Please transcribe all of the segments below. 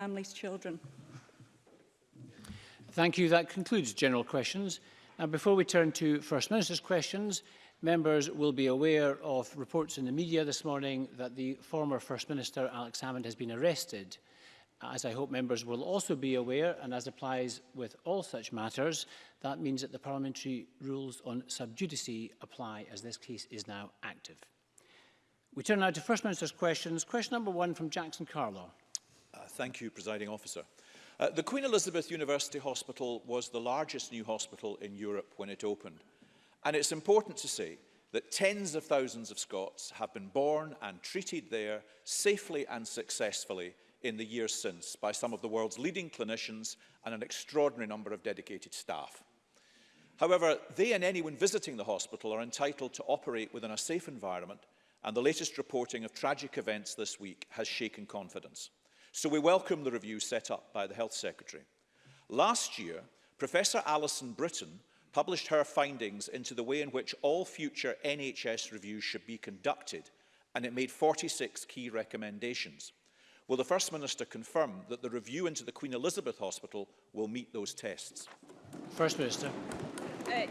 families, children. Thank you. That concludes general questions. And before we turn to First Minister's questions, members will be aware of reports in the media this morning that the former First Minister, Alex Hammond, has been arrested. As I hope members will also be aware, and as applies with all such matters, that means that the parliamentary rules on sub judice apply as this case is now active. We turn now to First Minister's questions. Question number one from Jackson Carlow. Thank you, Presiding Officer. Uh, the Queen Elizabeth University Hospital was the largest new hospital in Europe when it opened. And it's important to say that tens of thousands of Scots have been born and treated there safely and successfully in the years since by some of the world's leading clinicians and an extraordinary number of dedicated staff. However, they and anyone visiting the hospital are entitled to operate within a safe environment and the latest reporting of tragic events this week has shaken confidence. So we welcome the review set up by the Health Secretary. Last year, Professor Alison Britton published her findings into the way in which all future NHS reviews should be conducted, and it made 46 key recommendations. Will the First Minister confirm that the review into the Queen Elizabeth Hospital will meet those tests? First Minister. Uh,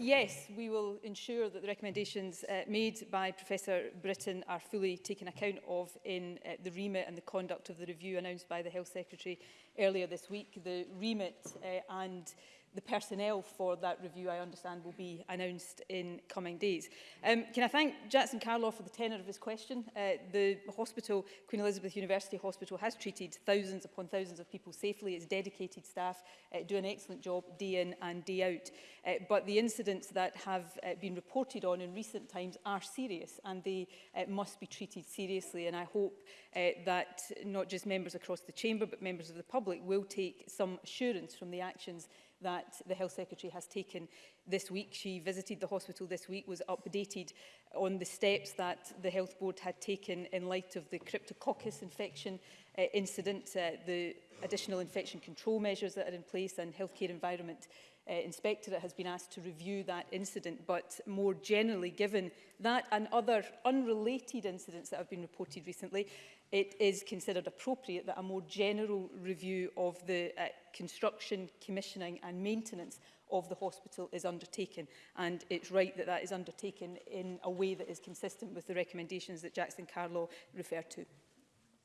yes, we will ensure that the recommendations uh, made by Professor Britton are fully taken account of in uh, the remit and the conduct of the review announced by the Health Secretary earlier this week. The remit uh, and the personnel for that review, I understand, will be announced in coming days. Um, can I thank Jackson Carlaw for the tenor of his question? Uh, the hospital, Queen Elizabeth University Hospital, has treated thousands upon thousands of people safely. Its dedicated staff uh, do an excellent job day in and day out. Uh, but the incidents that have uh, been reported on in recent times are serious and they uh, must be treated seriously. And I hope uh, that not just members across the chamber, but members of the public will take some assurance from the actions that the Health Secretary has taken this week. She visited the hospital this week, was updated on the steps that the Health Board had taken in light of the cryptococcus infection uh, incident, uh, the additional infection control measures that are in place and healthcare environment uh, inspectorate has been asked to review that incident but more generally given that and other unrelated incidents that have been reported recently it is considered appropriate that a more general review of the uh, construction, commissioning and maintenance of the hospital is undertaken and it's right that that is undertaken in a way that is consistent with the recommendations that Jackson Carlaw referred to.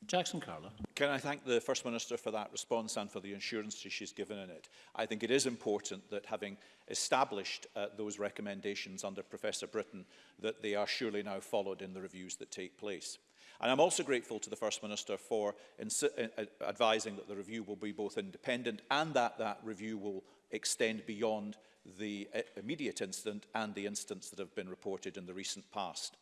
Jackson Carla. Can I thank the First Minister for that response and for the assurances she's given in it? I think it is important that having established uh, those recommendations under Professor Britton, that they are surely now followed in the reviews that take place. And I'm also grateful to the First Minister for uh, uh, advising that the review will be both independent and that that review will extend beyond the uh, immediate incident and the incidents that have been reported in the recent past.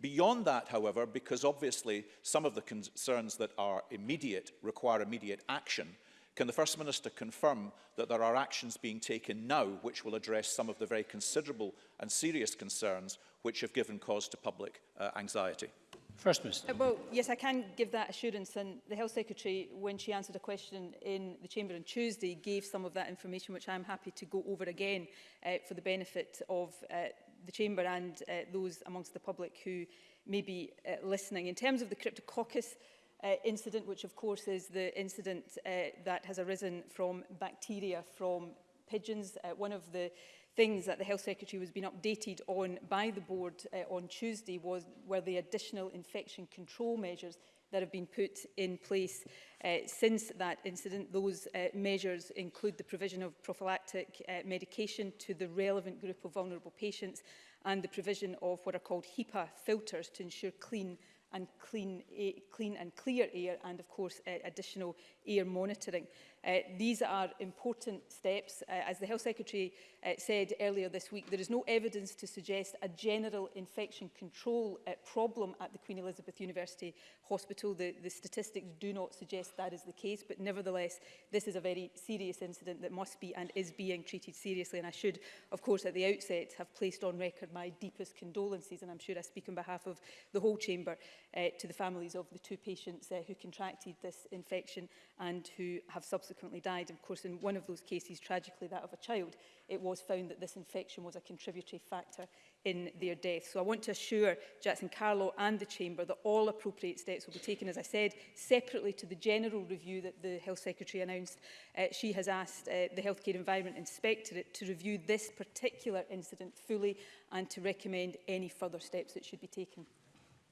Beyond that, however, because obviously some of the concerns that are immediate require immediate action, can the First Minister confirm that there are actions being taken now which will address some of the very considerable and serious concerns which have given cause to public uh, anxiety? First Minister. Uh, well, yes, I can give that assurance. And the Health Secretary, when she answered a question in the Chamber on Tuesday, gave some of that information, which I'm happy to go over again uh, for the benefit of uh, the Chamber and uh, those amongst the public who may be uh, listening. In terms of the Cryptococcus uh, incident, which of course is the incident uh, that has arisen from bacteria from pigeons, uh, one of the things that the Health Secretary was being updated on by the board uh, on Tuesday was were the additional infection control measures that have been put in place uh, since that incident. Those uh, measures include the provision of prophylactic uh, medication to the relevant group of vulnerable patients and the provision of what are called HEPA filters to ensure clean and clean, eh, clean and clear air and of course uh, additional air monitoring. Uh, these are important steps. Uh, as the Health Secretary uh, said earlier this week, there is no evidence to suggest a general infection control uh, problem at the Queen Elizabeth University Hospital. The, the statistics do not suggest that is the case, but nevertheless, this is a very serious incident that must be and is being treated seriously. And I should, of course, at the outset, have placed on record my deepest condolences, and I'm sure I speak on behalf of the whole chamber, uh, to the families of the two patients uh, who contracted this infection and who have subsequently subsequently died. Of course, in one of those cases, tragically that of a child, it was found that this infection was a contributory factor in their death. So I want to assure Jackson Carlo and the Chamber that all appropriate steps will be taken, as I said, separately to the general review that the Health Secretary announced. Uh, she has asked uh, the Healthcare Environment Inspectorate to review this particular incident fully and to recommend any further steps that should be taken.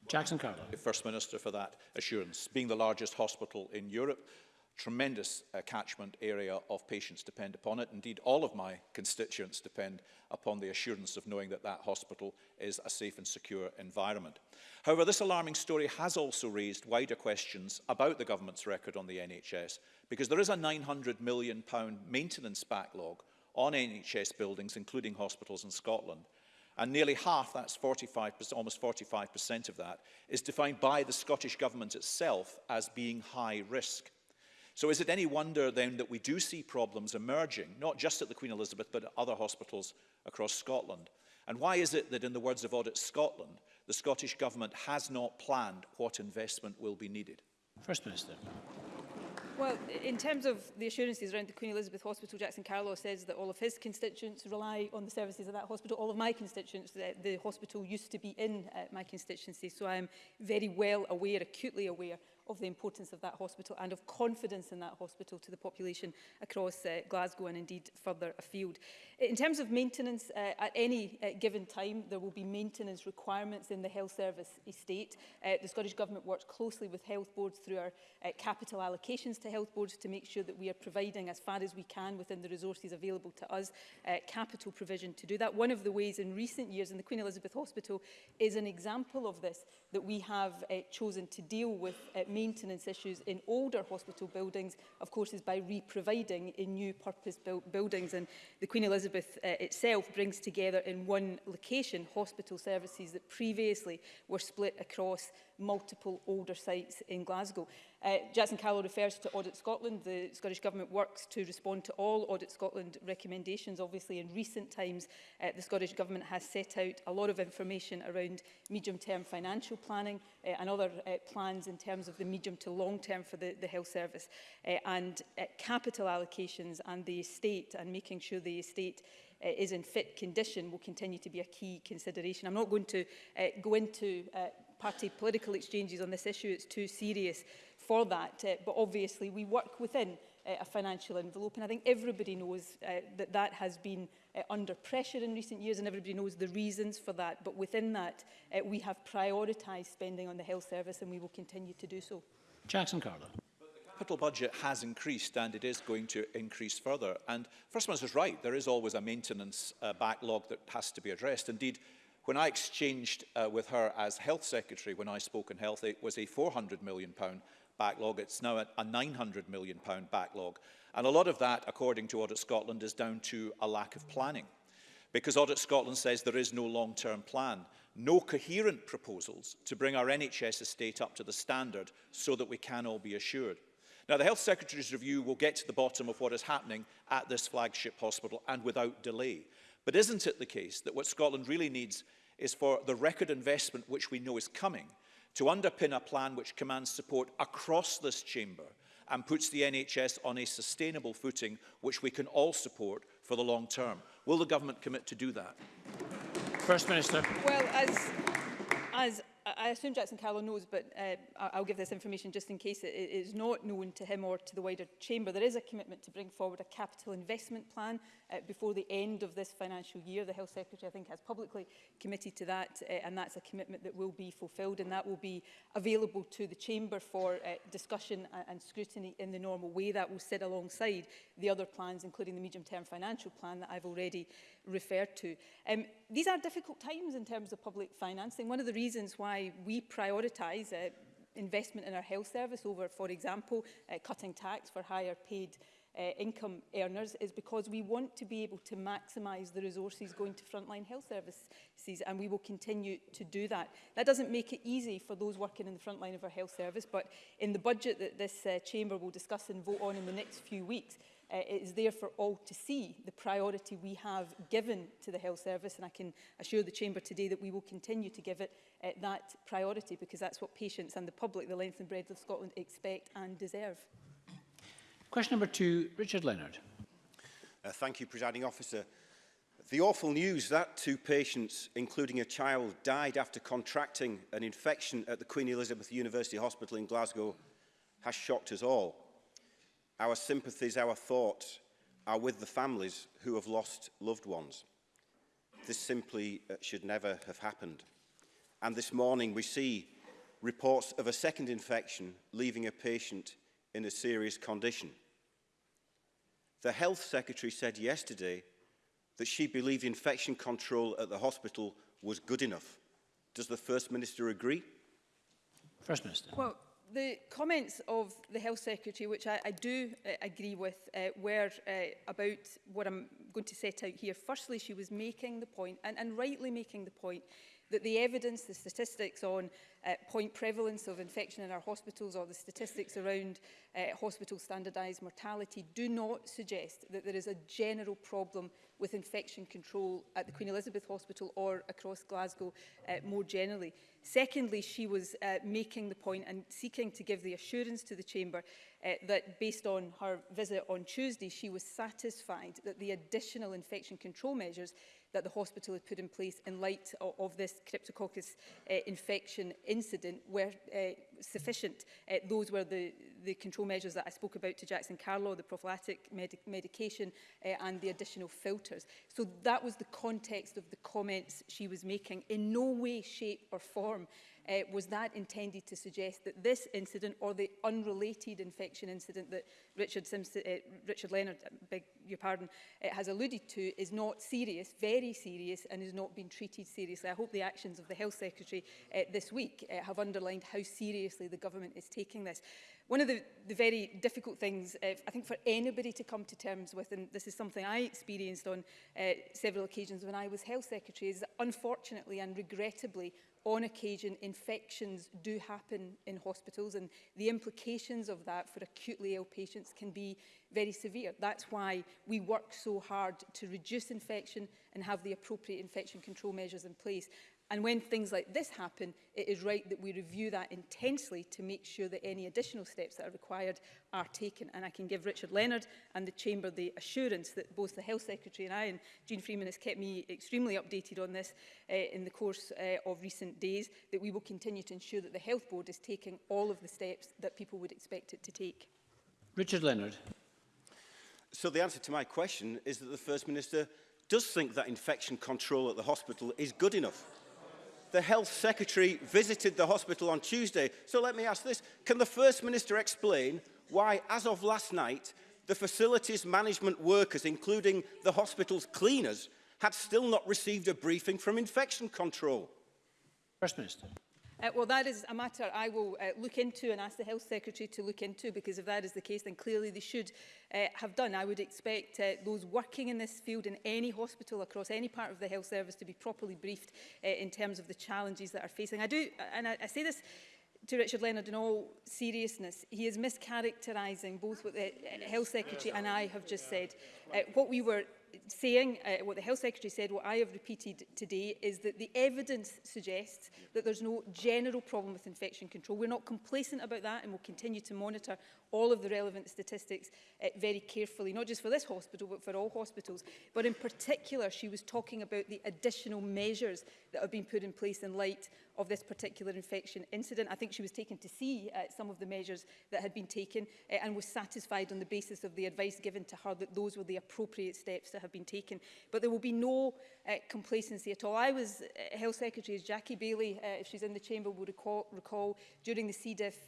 Jackson Carlo. First Minister for that assurance. Being the largest hospital in Europe, tremendous uh, catchment area of patients depend upon it. Indeed, all of my constituents depend upon the assurance of knowing that that hospital is a safe and secure environment. However, this alarming story has also raised wider questions about the government's record on the NHS, because there is a £900 million maintenance backlog on NHS buildings, including hospitals in Scotland. And nearly half, that's 45, almost 45% of that, is defined by the Scottish Government itself as being high risk. So is it any wonder then that we do see problems emerging, not just at the Queen Elizabeth, but at other hospitals across Scotland? And why is it that, in the words of Audit Scotland, the Scottish Government has not planned what investment will be needed? First Minister. Well, in terms of the assurances around the Queen Elizabeth Hospital, Jackson Carlow says that all of his constituents rely on the services of that hospital. All of my constituents, the, the hospital used to be in uh, my constituency, so I am very well aware, acutely aware of the importance of that hospital and of confidence in that hospital to the population across uh, Glasgow and indeed further afield. In terms of maintenance, uh, at any uh, given time, there will be maintenance requirements in the health service estate. Uh, the Scottish Government works closely with health boards through our uh, capital allocations to health boards to make sure that we are providing, as far as we can within the resources available to us, uh, capital provision to do that. One of the ways in recent years, in the Queen Elizabeth Hospital is an example of this, that we have uh, chosen to deal with uh, maintenance issues in older hospital buildings, of course, is by reproviding in new purpose-built buildings. And the Queen Elizabeth Elizabeth uh, itself brings together in one location hospital services that previously were split across multiple older sites in Glasgow. Uh, Jackson Callow refers to Audit Scotland. The Scottish Government works to respond to all Audit Scotland recommendations. Obviously, in recent times, uh, the Scottish Government has set out a lot of information around medium-term financial planning uh, and other uh, plans in terms of the medium to long-term for the, the health service uh, and uh, capital allocations and the estate and making sure the estate uh, is in fit condition will continue to be a key consideration. I'm not going to uh, go into uh, party political exchanges on this issue. It's too serious for that. Uh, but obviously we work within uh, a financial envelope and I think everybody knows uh, that that has been uh, under pressure in recent years and everybody knows the reasons for that. But within that, uh, we have prioritised spending on the health service and we will continue to do so. Jackson Carlo. capital budget has increased and it is going to increase further. And First is right, there is always a maintenance uh, backlog that has to be addressed. Indeed, When I exchanged uh, with her as Health Secretary when I spoke in Health, it was a 400 million pound backlog. It's now a 900 million pound backlog. And a lot of that, according to Audit Scotland, is down to a lack of planning. Because Audit Scotland says there is no long-term plan, no coherent proposals to bring our NHS estate up to the standard so that we can all be assured. Now, the Health Secretary's review will get to the bottom of what is happening at this flagship hospital and without delay. But isn't it the case that what Scotland really needs is for the record investment which we know is coming to underpin a plan which commands support across this chamber and puts the NHS on a sustainable footing which we can all support for the long term. Will the government commit to do that? First Minister. Well, as, as I assume Jackson Carlow knows, but uh, I'll give this information just in case it is not known to him or to the wider chamber. There is a commitment to bring forward a capital investment plan uh, before the end of this financial year. The Health Secretary, I think, has publicly committed to that, uh, and that's a commitment that will be fulfilled, and that will be available to the chamber for uh, discussion and, and scrutiny in the normal way. That will sit alongside the other plans, including the medium-term financial plan that I've already referred to. Um, these are difficult times in terms of public financing. One of the reasons why we prioritise uh, investment in our health service over, for example, uh, cutting tax for higher paid uh, income earners is because we want to be able to maximise the resources going to frontline health services and we will continue to do that. That doesn't make it easy for those working in the frontline of our health service but in the budget that this uh, chamber will discuss and vote on in the next few weeks, Uh, it is there for all to see the priority we have given to the health service and I can assure the Chamber today that we will continue to give it uh, that priority because that's what patients and the public, the length and breadth of Scotland expect and deserve. Question number two, Richard Leonard. Uh, thank you, Presiding Officer. The awful news that two patients, including a child, died after contracting an infection at the Queen Elizabeth University Hospital in Glasgow has shocked us all. Our sympathies, our thoughts are with the families who have lost loved ones. This simply uh, should never have happened. And this morning we see reports of a second infection leaving a patient in a serious condition. The health secretary said yesterday that she believed infection control at the hospital was good enough. Does the First Minister agree? First Minister. Well, the comments of the Health Secretary, which I, I do uh, agree with, uh, were uh, about what I'm going to set out here. Firstly, she was making the point, and, and rightly making the point, that the evidence, the statistics on uh, point prevalence of infection in our hospitals or the statistics around uh, hospital standardised mortality do not suggest that there is a general problem with infection control at the Queen Elizabeth Hospital or across Glasgow uh, more generally. Secondly, she was uh, making the point and seeking to give the assurance to the Chamber uh, that based on her visit on Tuesday, she was satisfied that the additional infection control measures that the hospital had put in place in light of, of this cryptococcus uh, infection incident were uh, sufficient. Uh, those were the, the control measures that I spoke about to Jackson Carlow, the prophylactic med medication uh, and the additional filters. So that was the context of the comments she was making. In no way, shape or form uh, was that intended to suggest that this incident or the unrelated infection incident that Richard, Simpson, uh, Richard Leonard, I beg your pardon, uh, has alluded to is not serious, very serious, and is not being treated seriously. I hope the actions of the Health Secretary uh, this week uh, have underlined how serious seriously the government is taking this. One of the, the very difficult things, uh, I think, for anybody to come to terms with, and this is something I experienced on uh, several occasions when I was Health Secretary, is that unfortunately and regrettably, on occasion, infections do happen in hospitals and the implications of that for acutely ill patients can be very severe. That's why we work so hard to reduce infection and have the appropriate infection control measures in place. And when things like this happen, it is right that we review that intensely to make sure that any additional steps that are required are taken. And I can give Richard Leonard and the Chamber the assurance that both the Health Secretary and I, and Jean Freeman has kept me extremely updated on this uh, in the course uh, of recent days, that we will continue to ensure that the Health Board is taking all of the steps that people would expect it to take. Richard Leonard. So the answer to my question is that the First Minister does think that infection control at the hospital is good enough the Health Secretary visited the hospital on Tuesday. So let me ask this, can the First Minister explain why, as of last night, the facilities management workers, including the hospital's cleaners, had still not received a briefing from infection control? First Minister. Uh, well, that is a matter I will uh, look into and ask the Health Secretary to look into because if that is the case, then clearly they should uh, have done. I would expect uh, those working in this field in any hospital across any part of the health service to be properly briefed uh, in terms of the challenges that are facing. I do, and I, I say this to Richard Leonard in all seriousness, he is mischaracterising both what the uh, Health Secretary and I have just said. Uh, what we were saying uh, what the Health Secretary said, what I have repeated today, is that the evidence suggests that there's no general problem with infection control. We're not complacent about that and we'll continue to monitor all of the relevant statistics uh, very carefully, not just for this hospital, but for all hospitals. But in particular, she was talking about the additional measures that have been put in place in light of this particular infection incident. I think she was taken to see uh, some of the measures that had been taken uh, and was satisfied on the basis of the advice given to her that those were the appropriate steps that have been taken. But there will be no uh, complacency at all. I was uh, Health Secretary, as Jackie Bailey, uh, if she's in the chamber, will recall, recall during the C. diff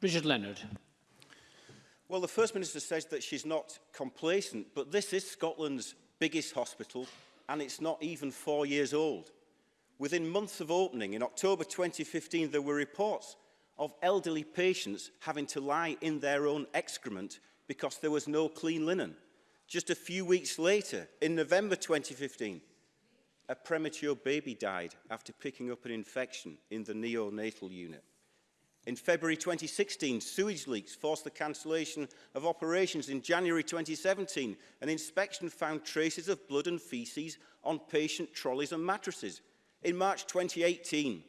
Richard Leonard. Well, the First Minister says that she's not complacent, but this is Scotland's biggest hospital, and it's not even four years old. Within months of opening, in October 2015, there were reports of elderly patients having to lie in their own excrement because there was no clean linen. Just a few weeks later, in November 2015, a premature baby died after picking up an infection in the neonatal unit. In February 2016, sewage leaks forced the cancellation of operations. In January 2017, an inspection found traces of blood and feces on patient trolleys and mattresses. In March 2018,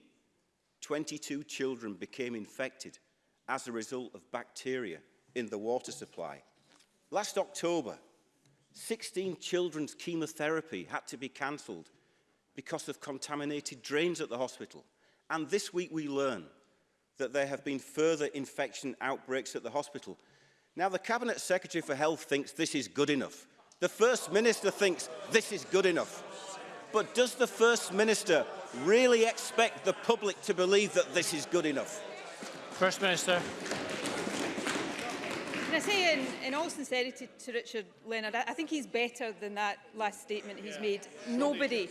22 children became infected as a result of bacteria in the water supply. Last October, 16 children's chemotherapy had to be cancelled because of contaminated drains at the hospital. And this week we learn that there have been further infection outbreaks at the hospital. Now, the Cabinet Secretary for Health thinks this is good enough. The First Minister thinks this is good enough. But does the First Minister really expect the public to believe that this is good enough? First Minister. Can I say in, in all sincerity to Richard Leonard, I, I think he's better than that last statement he's yeah. made. Nobody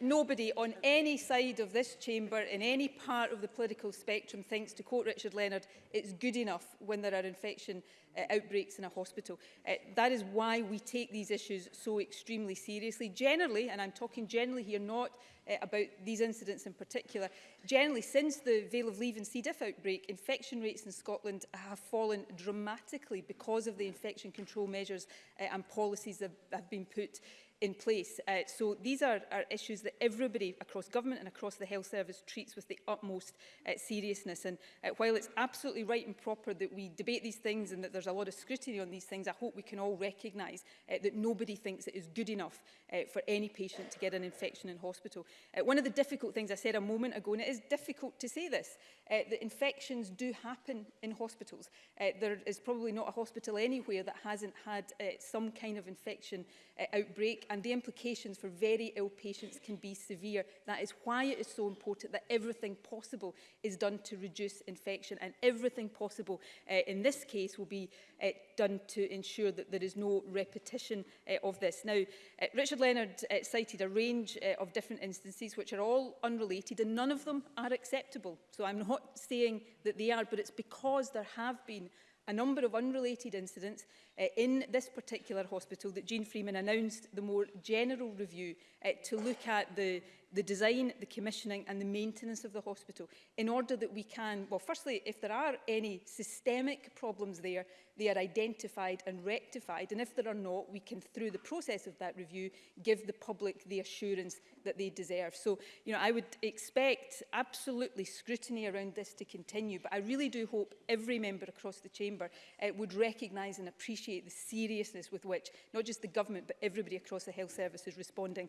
nobody on any side of this chamber, in any part of the political spectrum, thinks, to quote Richard Leonard, it's good enough when there are infection uh, outbreaks in a hospital. Uh, that is why we take these issues so extremely seriously. Generally, and I'm talking generally here, not uh, about these incidents in particular, generally since the veil of Leave and C. diff outbreak, infection rates in Scotland have fallen dramatically because of the infection control measures uh, and policies that have been put in place. Uh, so these are, are issues that everybody across government and across the health service treats with the utmost uh, seriousness. And uh, while it's absolutely right and proper that we debate these things and that there's a lot of scrutiny on these things, I hope we can all recognise uh, that nobody thinks it is good enough uh, for any patient to get an infection in hospital. Uh, one of the difficult things I said a moment ago, and it is difficult to say this, uh, that infections do happen in hospitals. Uh, there is probably not a hospital anywhere that hasn't had uh, some kind of infection uh, outbreak and the implications for very ill patients can be severe. That is why it is so important that everything possible is done to reduce infection and everything possible uh, in this case will be uh, done to ensure that there is no repetition eh, of this. Now, eh, Richard Leonard eh, cited a range of different instances which are all unrelated and none of them are acceptable. So I'm not saying that they are, but it's because there have been a number of unrelated incidents uh, in this particular hospital that Jean Freeman announced the more general review uh, to look at the the design, the commissioning and the maintenance of the hospital in order that we can, well, firstly, if there are any systemic problems there, they are identified and rectified. And if there are not, we can, through the process of that review, give the public the assurance that they deserve. So, you know, I would expect absolutely scrutiny around this to continue, but I really do hope every member across the chamber uh, would recognise and appreciate the seriousness with which not just the government, but everybody across the health service is responding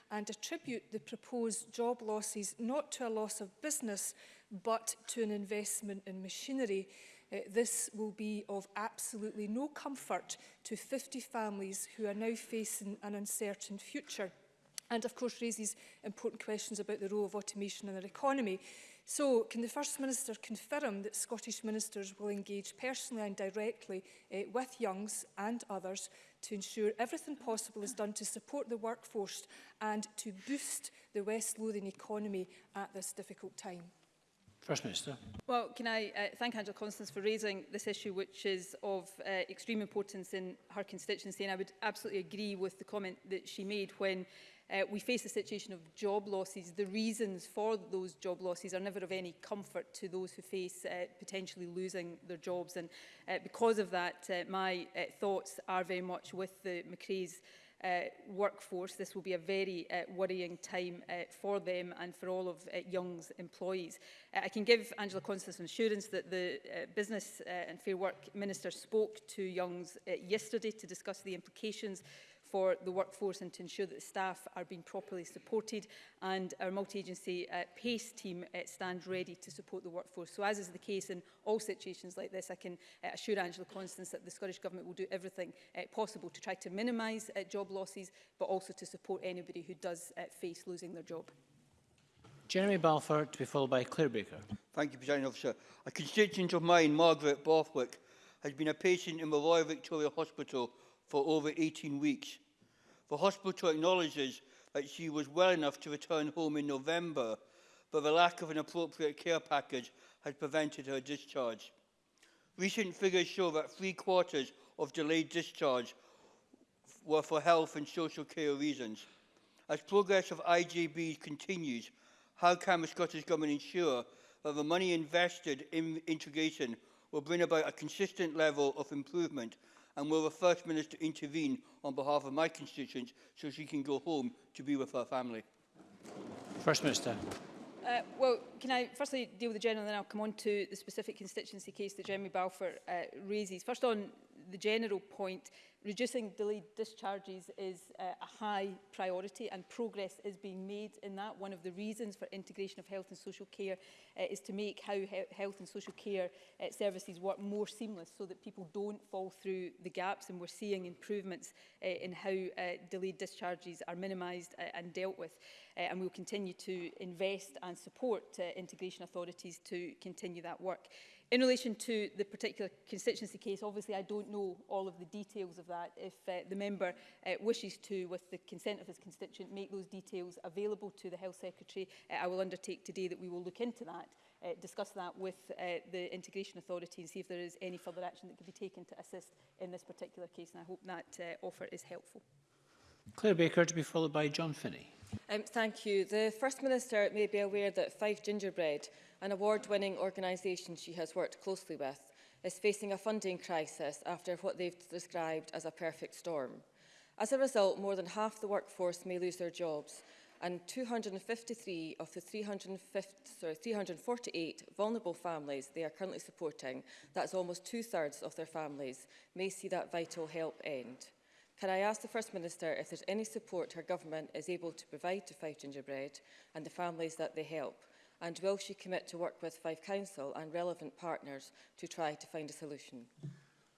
and attribute the proposed job losses not to a loss of business, but to an investment in machinery, Uh, this will be of absolutely no comfort to 50 families who are now facing an uncertain future and of course raises important questions about the role of automation in our economy. So, can the First Minister confirm that Scottish ministers will engage personally and directly uh, with Youngs and others to ensure everything possible is done to support the workforce and to boost the West Lothian economy at this difficult time? First Minister. Well, can I uh, thank Angela Constance for raising this issue, which is of uh, extreme importance in her constituency. And I would absolutely agree with the comment that she made when uh, we face a situation of job losses. The reasons for those job losses are never of any comfort to those who face uh, potentially losing their jobs. And uh, because of that, uh, my uh, thoughts are very much with the McRae's uh, workforce, this will be a very uh, worrying time uh, for them and for all of uh, Young's employees. Uh, I can give Angela Constance assurance that the uh, Business uh, and Fair Work Minister spoke to Young's uh, yesterday to discuss the implications for the workforce and to ensure that the staff are being properly supported and our multi-agency uh, PACE team uh, stands ready to support the workforce. So as is the case in all situations like this, I can uh, assure Angela Constance that the Scottish Government will do everything uh, possible to try to minimise uh, job losses, but also to support anybody who does uh, face losing their job. Jeremy Balfour to be followed by Claire Baker. Thank you, President Officer. A constituent of mine, Margaret Borthwick, has been a patient in the Royal Victoria Hospital for over 18 weeks. The hospital acknowledges that she was well enough to return home in November, but the lack of an appropriate care package has prevented her discharge. Recent figures show that three quarters of delayed discharge were for health and social care reasons. As progress of IGB continues, how can the Scottish Government ensure that the money invested in integration will bring about a consistent level of improvement and will the First Minister intervene on behalf of my constituents so she can go home to be with her family? First Minister. Uh, well, can I firstly deal with the general and then I'll come on to the specific constituency case that Jeremy Balfour uh, raises. First on the general point, reducing delayed discharges is uh, a high priority and progress is being made in that. One of the reasons for integration of health and social care uh, is to make how he health and social care uh, services work more seamless so that people don't fall through the gaps and we're seeing improvements uh, in how uh, delayed discharges are minimised uh, and dealt with. Uh, and we'll continue to invest and support uh, integration authorities to continue that work. In relation to the particular constituency case, obviously I don't know all of the details of that. If uh, the member uh, wishes to, with the consent of his constituent, make those details available to the Health Secretary, uh, I will undertake today that we will look into that, uh, discuss that with uh, the Integration Authority and see if there is any further action that could be taken to assist in this particular case. And I hope that uh, offer is helpful. Claire Baker to be followed by John Finney. Um, thank you. The First Minister may be aware that Five Gingerbread, an award-winning organisation she has worked closely with, is facing a funding crisis after what they've described as a perfect storm. As a result, more than half the workforce may lose their jobs and 253 of the 350, sorry, 348 vulnerable families they are currently supporting, that's almost two-thirds of their families, may see that vital help end. Can I ask the First Minister if there's any support her government is able to provide to Fife Gingerbread and the families that they help? And will she commit to work with Fife Council and relevant partners to try to find a solution?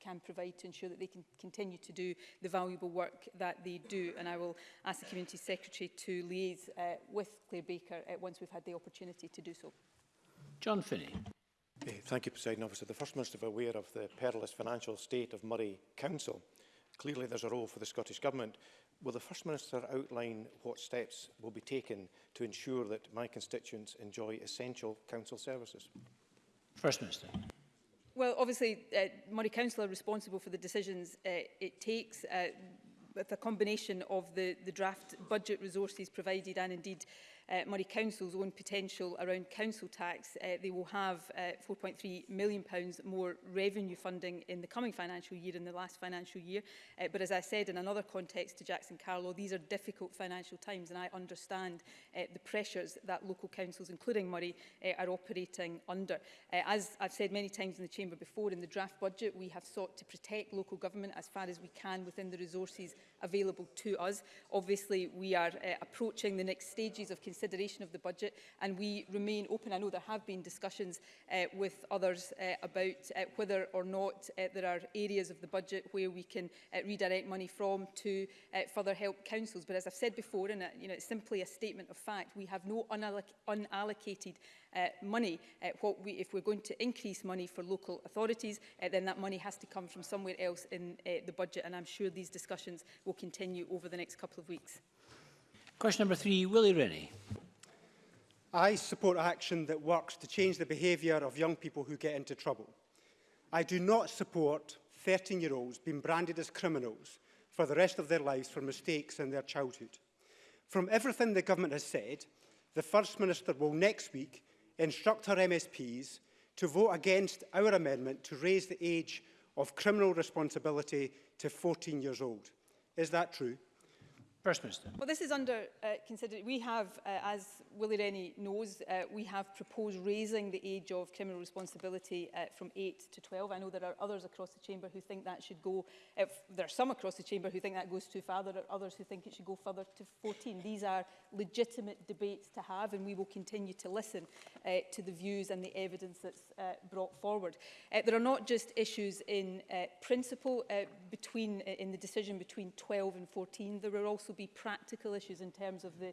can provide to ensure that they can continue to do the valuable work that they do. And I will ask the Community Secretary to liaise uh, with Claire Baker uh, once we've had the opportunity to do so. John Finney. Thank you, President Officer. The First Minister is aware of the perilous financial state of Murray Council. Clearly, there's a role for the Scottish Government. Will the First Minister outline what steps will be taken to ensure that my constituents enjoy essential council services? First Minister. Well, obviously, uh, Murray Council are responsible for the decisions uh, it takes. Uh, with a combination of the, the draft budget resources provided and indeed uh, Murray Council's own potential around council tax, uh, they will have uh, £4.3 million pounds more revenue funding in the coming financial year than the last financial year. Uh, but as I said in another context to Jackson Carlow, these are difficult financial times and I understand uh, the pressures that local councils, including Murray, uh, are operating under. Uh, as I've said many times in the Chamber before, in the draft budget, we have sought to protect local government as far as we can within the resources available to us. Obviously, we are uh, approaching the next stages of consideration consideration of the budget and we remain open. I know there have been discussions uh, with others uh, about uh, whether or not uh, there are areas of the budget where we can uh, redirect money from to uh, further help councils. But as I've said before, and uh, you know, it's simply a statement of fact, we have no unalloc unallocated uh, money. Uh, what we, if we're going to increase money for local authorities, uh, then that money has to come from somewhere else in uh, the budget. And I'm sure these discussions will continue over the next couple of weeks. Question number three, Willie Rennie. I support action that works to change the behaviour of young people who get into trouble. I do not support 13-year-olds being branded as criminals for the rest of their lives for mistakes in their childhood. From everything the government has said, the First Minister will next week instruct her MSPs to vote against our amendment to raise the age of criminal responsibility to 14 years old. Is that true? First Minister. Well, this is under uh, consideration. We have, uh, as Willie Rennie knows, uh, we have proposed raising the age of criminal responsibility uh, from 8 to 12. I know there are others across the chamber who think that should go, if there are some across the chamber who think that goes too far, there are others who think it should go further to 14. These are legitimate debates to have and we will continue to listen uh, to the views and the evidence that's uh, brought forward. Uh, there are not just issues in uh, principle uh, between, uh, in the decision between 12 and 14, there are also also be practical issues in terms of the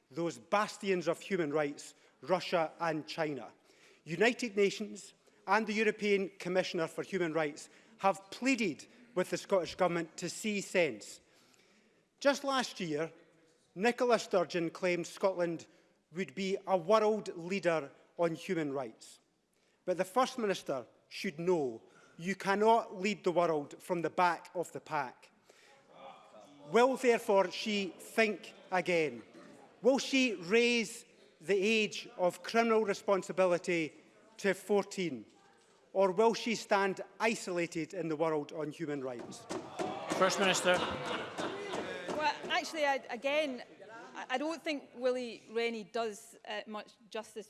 those bastions of human rights, Russia and China. United Nations and the European Commissioner for Human Rights have pleaded with the Scottish Government to see sense Just last year, Nicola Sturgeon claimed Scotland would be a world leader on human rights. But the First Minister should know you cannot lead the world from the back of the pack. Will therefore she think again? Will she raise the age of criminal responsibility to 14? Or will she stand isolated in the world on human rights? First Minister actually, I, again, I, I don't think Willie Rennie does uh, much justice,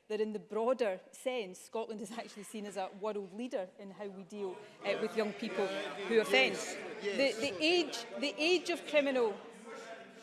that in the broader sense, Scotland is actually seen as a world leader in how we deal uh, with young people who offend. The, the, age, the age of criminal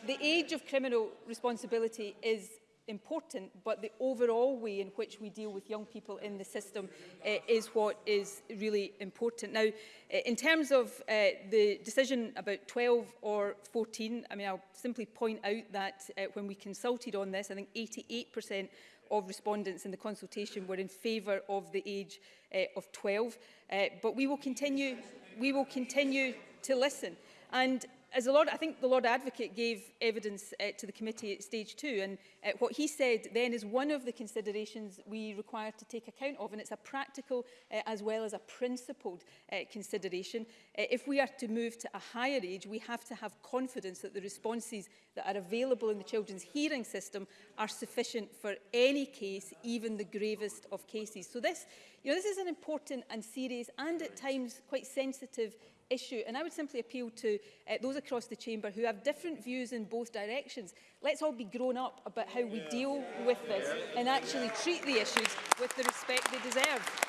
the age of criminal responsibility is important, but the overall way in which we deal with young people in the system uh, is what is really important. Now, eh, in terms of uh, the decision about 12 or 14, I mean, I'll simply point out that uh, when we consulted on this, I think 88% of respondents in the consultation were in favour of the age uh, of 12. Uh, but we will continue, we will continue to listen. And as the Lord, I think the Lord Advocate gave evidence uh, to the committee at stage two, and uh, what he said then is one of the considerations we require to take account of, and it's a practical uh, as well as a principled uh, consideration. Uh, if we are to move to a higher age, we have to have confidence that the responses that are available in the children's hearing system are sufficient for any case, even the gravest of cases. So this, you know, this is an important and serious and at times quite sensitive issue. And I would simply appeal to uh, those across the chamber who have different views in both directions. Let's all be grown up about how we yeah. deal with this yeah. and actually yeah. treat the issues with the respect they deserve.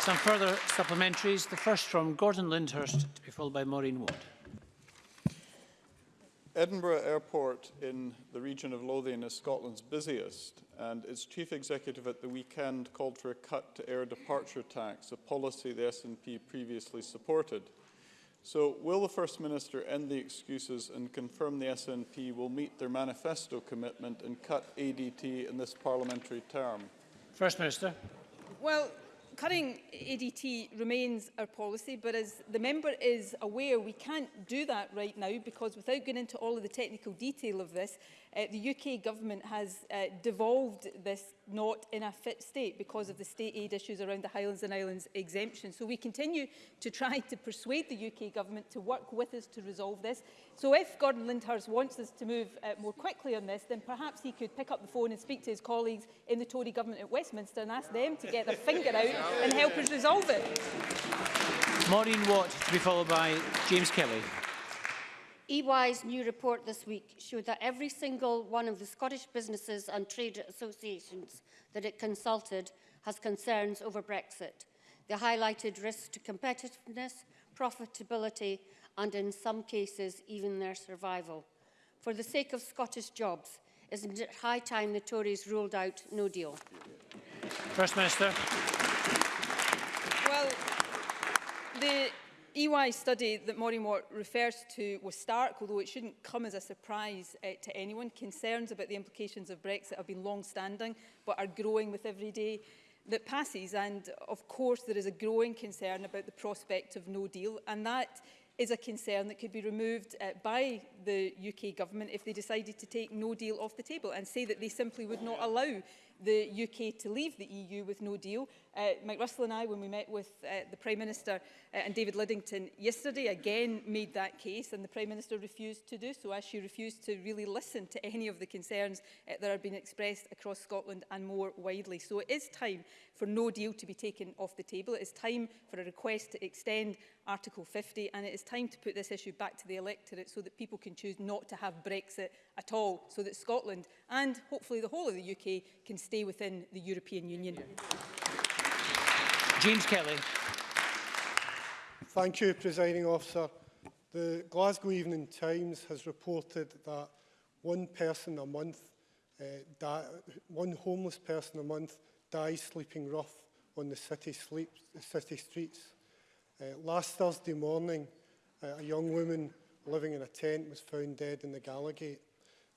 Some further supplementaries. The first from Gordon Lyndhurst, to be followed by Maureen Ward. Edinburgh Airport in the region of Lothian is Scotland's busiest, and its chief executive at the weekend called for a cut to air departure tax, a policy the SNP previously supported. So will the First Minister end the excuses and confirm the SNP will meet their manifesto commitment and cut ADT in this parliamentary term? First Minister. Well, cutting ADT remains our policy, but as the member is aware, we can't do that right now because without going into all of the technical detail of this, uh, the UK government has uh, devolved this not in a fit state because of the state aid issues around the Highlands and Islands exemption. So we continue to try to persuade the UK government to work with us to resolve this. So if Gordon Lindhurst wants us to move uh, more quickly on this, then perhaps he could pick up the phone and speak to his colleagues in the Tory government at Westminster and ask them to get their finger out and help us resolve it. Maureen Watt to be followed by James Kelly. EY's new report this week showed that every single one of the Scottish businesses and trade associations that it consulted has concerns over Brexit. They highlighted risks to competitiveness, profitability and in some cases even their survival. For the sake of Scottish jobs, isn't it high time the Tories ruled out no deal? First Minister. Well, the EY study that Maureen Watt refers to was stark, although it shouldn't come as a surprise uh, to anyone. Concerns about the implications of Brexit have been long-standing, but are growing with every day that passes. And of course, there is a growing concern about the prospect of no deal. And that is a concern that could be removed uh, by the UK government if they decided to take no deal off the table and say that they simply would not allow the UK to leave the EU with no deal Uh, Mike Russell and I, when we met with uh, the Prime Minister uh, and David Liddington yesterday, again made that case and the Prime Minister refused to do so as she refused to really listen to any of the concerns uh, that are being expressed across Scotland and more widely. So it is time for no deal to be taken off the table. It is time for a request to extend Article 50 and it is time to put this issue back to the electorate so that people can choose not to have Brexit at all so that Scotland and hopefully the whole of the UK can stay within the European Union. Yeah. James Kelly. Thank you, Presiding Officer. The Glasgow Evening Times has reported that one person a month, uh, one homeless person a month dies sleeping rough on the city, sleep, city streets. Uh, last Thursday morning, uh, a young woman living in a tent was found dead in the Gallagate.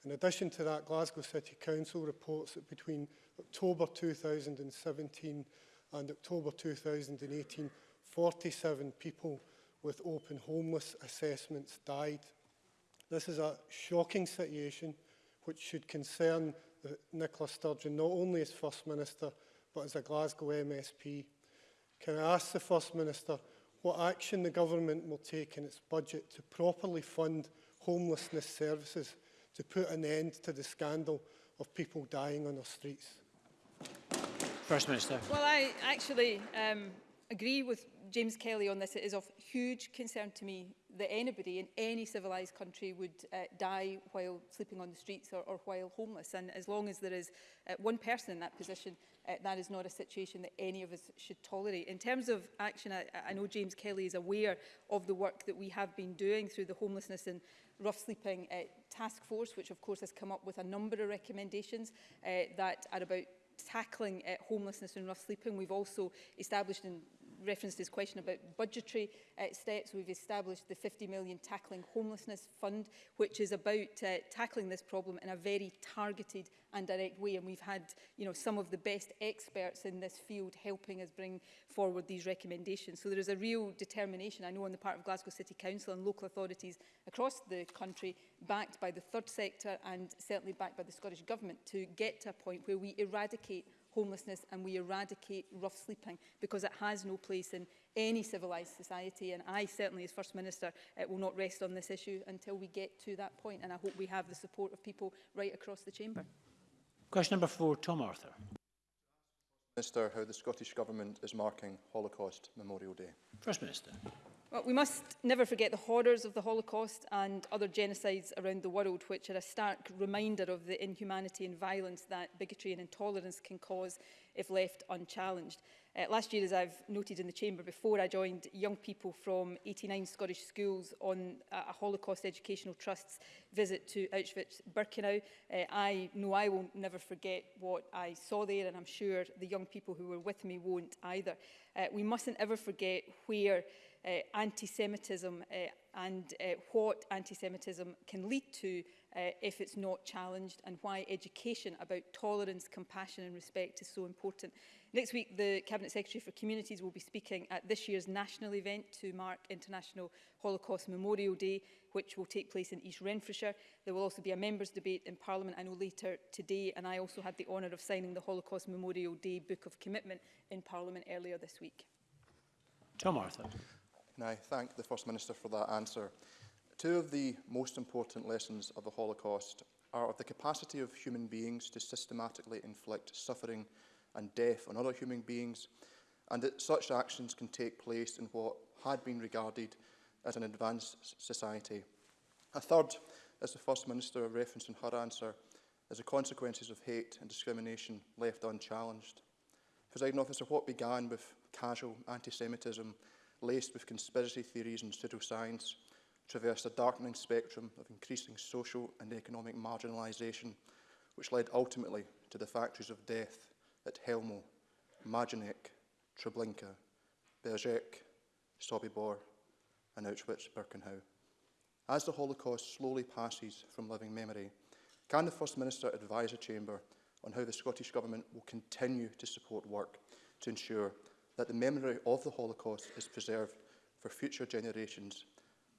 In addition to that, Glasgow City Council reports that between October 2017 and October 2018, 47 people with open homeless assessments died. This is a shocking situation which should concern uh, Nicola Sturgeon not only as First Minister but as a Glasgow MSP. Can I ask the First Minister what action the government will take in its budget to properly fund homelessness services to put an end to the scandal of people dying on our streets? First Minister. Well, I actually um, agree with James Kelly on this. It is of huge concern to me that anybody in any civilised country would uh, die while sleeping on the streets or, or while homeless. And as long as there is uh, one person in that position, uh, that is not a situation that any of us should tolerate. In terms of action, I, I know James Kelly is aware of the work that we have been doing through the homelessness and rough sleeping uh, task force, which of course has come up with a number of recommendations uh, that are about tackling uh, homelessness and rough sleeping. We've also established in referenced this question about budgetary uh, steps. We've established the 50 million Tackling Homelessness Fund, which is about uh, tackling this problem in a very targeted and direct way. And we've had you know, some of the best experts in this field helping us bring forward these recommendations. So there is a real determination, I know, on the part of Glasgow City Council and local authorities across the country, backed by the third sector and certainly backed by the Scottish Government, to get to a point where we eradicate homelessness and we eradicate rough sleeping because it has no place in any civilised society and I certainly as First Minister uh, will not rest on this issue until we get to that point and I hope we have the support of people right across the chamber. Question number four, Tom Arthur. Minister, how the Scottish Government is marking Holocaust Memorial Day. First Minister. Well, we must never forget the horrors of the Holocaust and other genocides around the world, which are a stark reminder of the inhumanity and violence that bigotry and intolerance can cause if left unchallenged. Uh, last year, as I've noted in the chamber before, I joined young people from 89 Scottish schools on a Holocaust Educational Trust's visit to Auschwitz-Birkenau. Uh, I know I will never forget what I saw there, and I'm sure the young people who were with me won't either. Uh, we mustn't ever forget where uh, anti-Semitism uh, and uh, what anti-Semitism can lead to uh, if it's not challenged and why education about tolerance, compassion and respect is so important. Next week, the Cabinet Secretary for Communities will be speaking at this year's national event to mark International Holocaust Memorial Day, which will take place in East Renfrewshire. There will also be a members' debate in Parliament, I know, later today, and I also had the honour of signing the Holocaust Memorial Day Book of Commitment in Parliament earlier this week. Tom Martha and I thank the First Minister for that answer. Two of the most important lessons of the Holocaust are of the capacity of human beings to systematically inflict suffering and death on other human beings, and that such actions can take place in what had been regarded as an advanced society. A third, as the First Minister referenced in her answer, is the consequences of hate and discrimination left unchallenged. Presiding Officer, what began with casual anti-Semitism laced with conspiracy theories and pseudoscience, traversed a darkening spectrum of increasing social and economic marginalisation, which led ultimately to the factories of death at Helmo, Majinek, Treblinka, Berzec, Sobibor, and Auschwitz-Birkenau. As the Holocaust slowly passes from living memory, can the First Minister advise the Chamber on how the Scottish Government will continue to support work to ensure that the memory of the Holocaust is preserved for future generations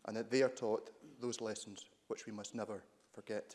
and that they are taught those lessons which we must never forget.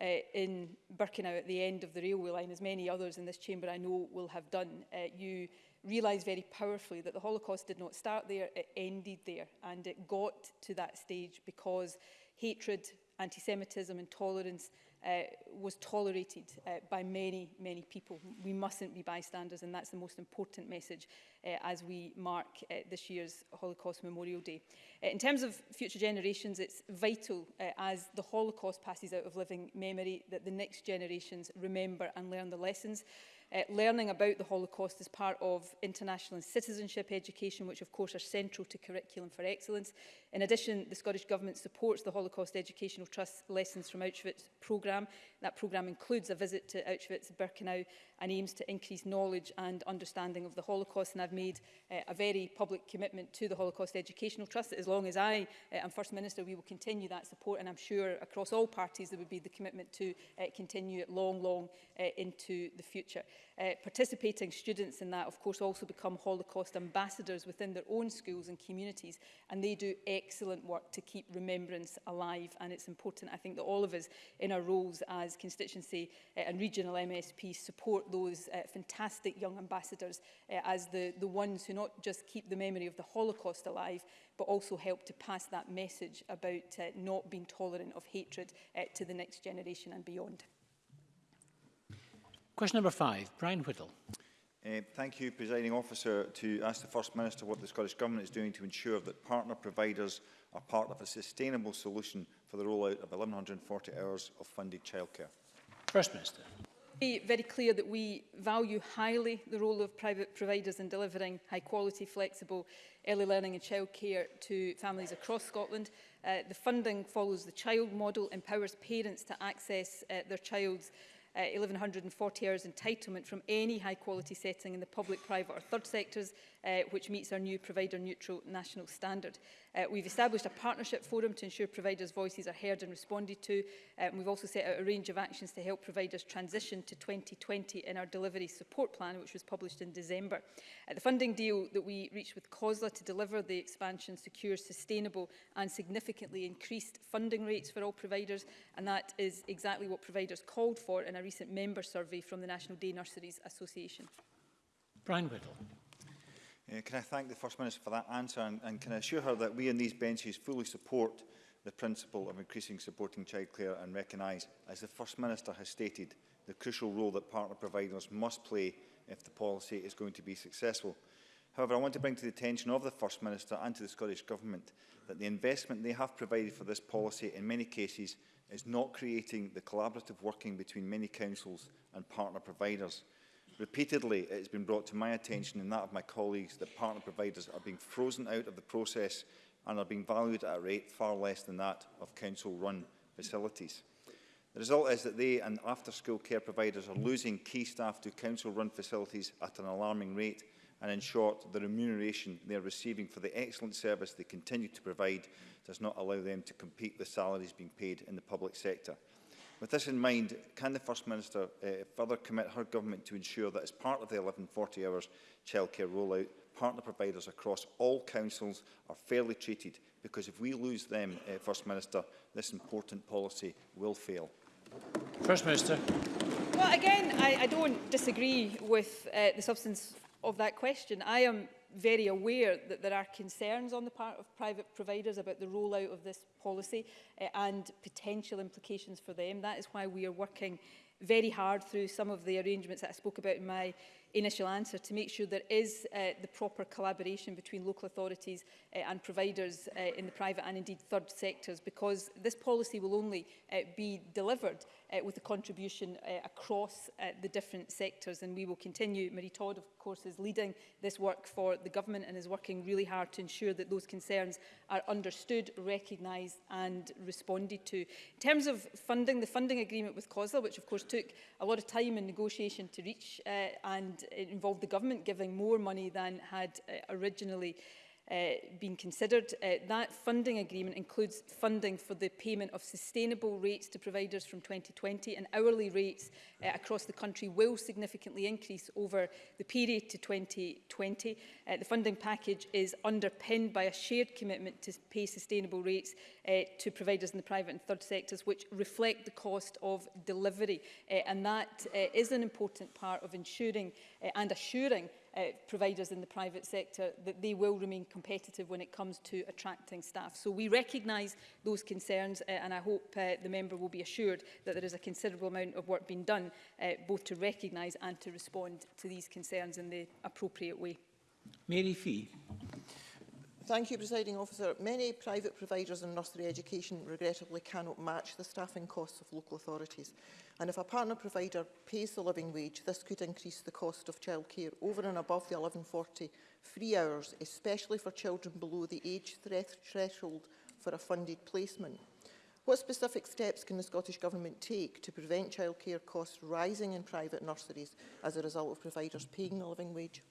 uh, in Birkenau at the end of the railway line, as many others in this chamber I know will have done, uh, you realise very powerfully that the Holocaust did not start there, it ended there. And it got to that stage because hatred, anti-Semitism, intolerance, uh, was tolerated uh, by many, many people. We mustn't be bystanders, and that's the most important message uh, as we mark uh, this year's Holocaust Memorial Day. Uh, in terms of future generations, it's vital uh, as the Holocaust passes out of living memory that the next generations remember and learn the lessons. Uh, Uh, learning about the Holocaust is part of international and citizenship education, which of course are central to curriculum for excellence. In addition, the Scottish Government supports the Holocaust Educational Trust Lessons from Auschwitz programme. That programme includes a visit to Auschwitz, Birkenau and aims to increase knowledge and understanding of the Holocaust. And I've made uh, a very public commitment to the Holocaust Educational Trust as long as I uh, am First Minister, we will continue that support. And I'm sure across all parties there would be the commitment to uh, continue it long, long uh, into the future. Uh, participating students in that, of course, also become Holocaust ambassadors within their own schools and communities, and they do excellent work to keep remembrance alive. And it's important, I think, that all of us in our roles as constituency uh, and regional MSP support those uh, fantastic young ambassadors uh, as the, the ones who not just keep the memory of the Holocaust alive, but also help to pass that message about uh, not being tolerant of hatred uh, to the next generation and beyond. Question number five, Brian Whittle. Uh, thank you, Presiding Officer, to ask the First Minister what the Scottish Government is doing to ensure that partner providers are part of a sustainable solution for the rollout of 1,140 hours of funded childcare. First Minister. It's very clear that we value highly the role of private providers in delivering high quality, flexible early learning and childcare to families across Scotland. Uh, the funding follows the child model, empowers parents to access uh, their child's uh, 1140 hours entitlement from any high quality setting in the public, private or third sectors, uh, which meets our new provider neutral national standard. Uh, we've established a partnership forum to ensure providers' voices are heard and responded to. Uh, and we've also set out a range of actions to help providers transition to 2020 in our delivery support plan, which was published in December. Uh, the funding deal that we reached with COSLA to deliver the expansion secures sustainable and significantly increased funding rates for all providers. And that is exactly what providers called for in a recent member survey from the National Day Nurseries Association. Brian Whittle. Uh, can I thank the First Minister for that answer and, and can I assure her that we in these benches fully support the principle of increasing supporting childcare and recognise, as the First Minister has stated, the crucial role that partner providers must play if the policy is going to be successful. However, I want to bring to the attention of the First Minister and to the Scottish Government that the investment they have provided for this policy in many cases is not creating the collaborative working between many councils and partner providers. Repeatedly, it has been brought to my attention and that of my colleagues that partner providers are being frozen out of the process and are being valued at a rate far less than that of council-run facilities. The result is that they and after-school care providers are losing key staff to council-run facilities at an alarming rate and in short, the remuneration they are receiving for the excellent service they continue to provide does not allow them to compete with salaries being paid in the public sector. With this in mind, can the First Minister uh, further commit her government to ensure that as part of the 1140 hours childcare rollout, partner providers across all councils are fairly treated? Because if we lose them, uh, First Minister, this important policy will fail. First Minister. Well, again, I, I don't disagree with uh, the substance of that question. I am very aware that there are concerns on the part of private providers about the rollout of this policy uh, and potential implications for them. That is why we are working very hard through some of the arrangements that I spoke about in my initial answer to make sure there is uh, the proper collaboration between local authorities uh, and providers uh, in the private and indeed third sectors because this policy will only uh, be delivered uh, with a contribution uh, across uh, the different sectors. And we will continue. Marie Todd, of course, is leading this work for the government and is working really hard to ensure that those concerns are understood, recognised and responded to. In terms of funding, the funding agreement with COSLA, which of course took a lot of time and negotiation to reach uh, and it involved the government giving more money than had uh, originally uh, uh, been considered. Uh, that funding agreement includes funding for the payment of sustainable rates to providers from 2020 and hourly rates uh, across the country will significantly increase over the period to 2020. Uh, the funding package is underpinned by a shared commitment to pay sustainable rates uh, to providers in the private and third sectors which reflect the cost of delivery uh, and that uh, is an important part of ensuring uh, and assuring uh, providers in the private sector, that they will remain competitive when it comes to attracting staff. So we recognise those concerns uh, and I hope uh, the member will be assured that there is a considerable amount of work being done uh, both to recognise and to respond to these concerns in the appropriate way. Mary Fee. Thank you, Presiding Officer. Many private providers in nursery education regrettably cannot match the staffing costs of local authorities. And if a partner provider pays the living wage, this could increase the cost of childcare over and above the 1140 free hours, especially for children below the age threshold for a funded placement. What specific steps can the Scottish Government take to prevent childcare costs rising in private nurseries as a result of providers paying the living wage?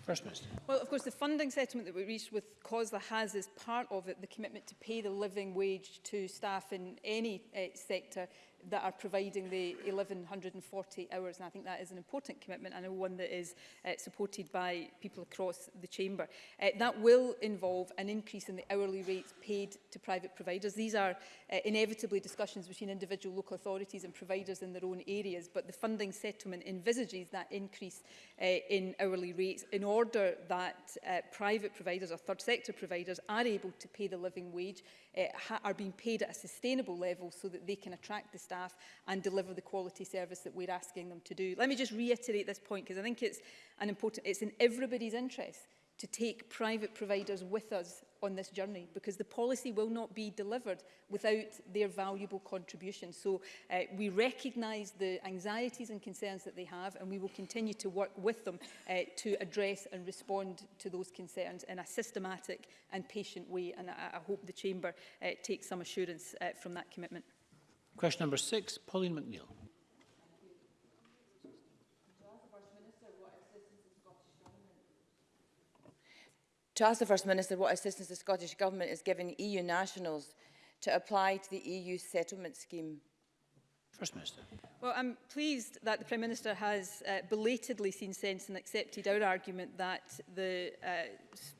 First Minister. Well, of course, the funding settlement that we reached with COSLA has as part of it the commitment to pay the living wage to staff in any uh, sector that are providing the 1140 hours and I think that is an important commitment and one that is uh, supported by people across the chamber. Uh, that will involve an increase in the hourly rates paid to private providers. These are uh, inevitably discussions between individual local authorities and providers in their own areas but the funding settlement envisages that increase uh, in hourly rates in order that uh, private providers or third sector providers are able to pay the living wage, uh, are being paid at a sustainable level so that they can attract the staff staff and deliver the quality service that we're asking them to do. Let me just reiterate this point because I think it's an important, it's in everybody's interest to take private providers with us on this journey because the policy will not be delivered without their valuable contribution. So uh, we recognise the anxieties and concerns that they have and we will continue to work with them uh, to address and respond to those concerns in a systematic and patient way and I, I hope the Chamber uh, takes some assurance uh, from that commitment. Question number six, Pauline McNeill. To ask the First Minister what assistance the Scottish Government is giving EU nationals to apply to the EU settlement scheme. First Minister. Well, I'm pleased that the Prime Minister has uh, belatedly seen sense and accepted our argument that the uh,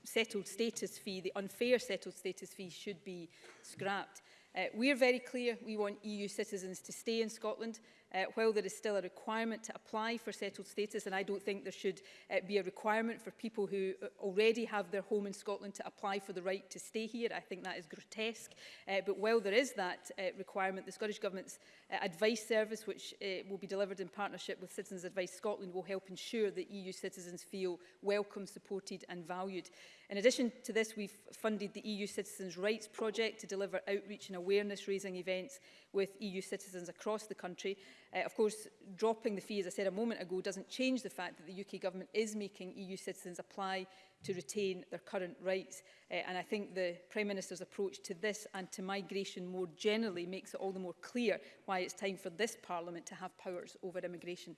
settled status fee, the unfair settled status fee, should be scrapped. Uh, we are very clear we want EU citizens to stay in Scotland uh, while there is still a requirement to apply for settled status and I don't think there should uh, be a requirement for people who uh, already have their home in Scotland to apply for the right to stay here. I think that is grotesque. Uh, but while there is that uh, requirement, the Scottish Government's Uh, advice service, which uh, will be delivered in partnership with Citizens Advice Scotland, will help ensure that EU citizens feel welcome, supported and valued. In addition to this, we've funded the EU Citizens' Rights Project to deliver outreach and awareness-raising events with EU citizens across the country. Uh, of course, dropping the fee, as I said a moment ago, doesn't change the fact that the UK government is making EU citizens apply to retain their current rights. Uh, and I think the Prime Minister's approach to this and to migration more generally makes it all the more clear why it's time for this Parliament to have powers over immigration.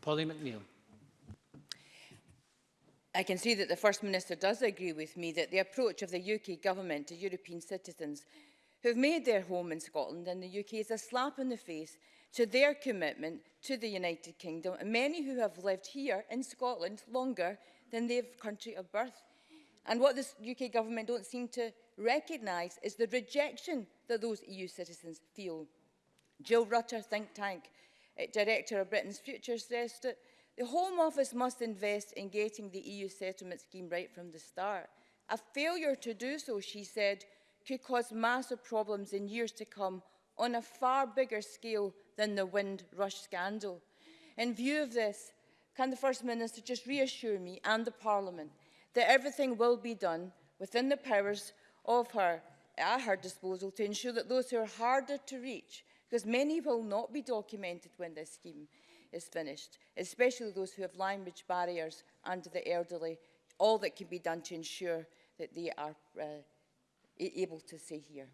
Polly McNeill. I can see that the First Minister does agree with me that the approach of the UK Government to European citizens who have made their home in Scotland and the UK is a slap in the face to their commitment to the United Kingdom and many who have lived here in Scotland longer than their country of birth. And what the UK government don't seem to recognise is the rejection that those EU citizens feel. Jill Rutter, think tank uh, director of Britain's Future, says that the Home Office must invest in getting the EU settlement scheme right from the start. A failure to do so, she said, could cause massive problems in years to come on a far bigger scale than the Wind Windrush scandal. In view of this, can the First Minister just reassure me and the Parliament that everything will be done within the powers of her, at her disposal to ensure that those who are harder to reach, because many will not be documented when this scheme is finished, especially those who have language barriers and the elderly, all that can be done to ensure that they are uh, able to see here.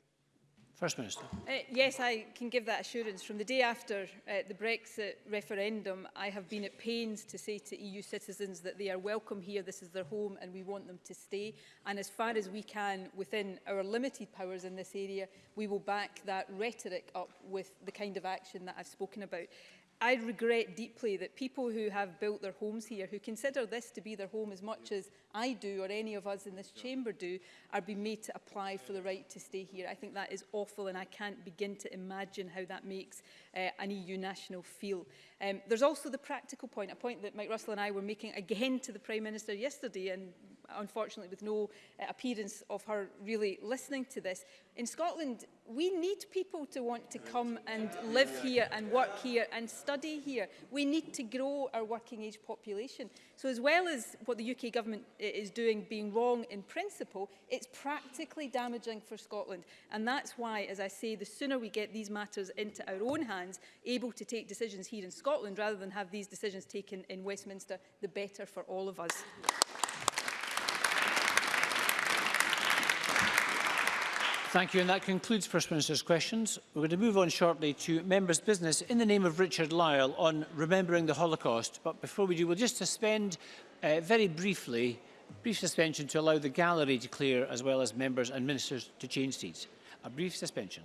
First Minister. Uh, yes, I can give that assurance. From the day after uh, the Brexit referendum, I have been at pains to say to EU citizens that they are welcome here, this is their home and we want them to stay. And as far as we can, within our limited powers in this area, we will back that rhetoric up with the kind of action that I've spoken about. I regret deeply that people who have built their homes here, who consider this to be their home as much as I do or any of us in this chamber do, are being made to apply for the right to stay here. I think that is awful and I can't begin to imagine how that makes uh, an EU national feel. Um, there's also the practical point, a point that Mike Russell and I were making again to the Prime Minister yesterday and unfortunately with no uh, appearance of her really listening to this. In Scotland, we need people to want to come and live here and work here and study here. We need to grow our working age population. So as well as what the UK government uh, is doing being wrong in principle, it's practically damaging for Scotland. And that's why, as I say, the sooner we get these matters into our own hands, able to take decisions here in Scotland rather than have these decisions taken in Westminster, the better for all of us. Thank you, and that concludes First Minister's questions. We're going to move on shortly to members' business in the name of Richard Lyle on remembering the Holocaust. But before we do, we'll just suspend uh, very briefly, brief suspension to allow the gallery to clear as well as members and ministers to change seats. A brief suspension.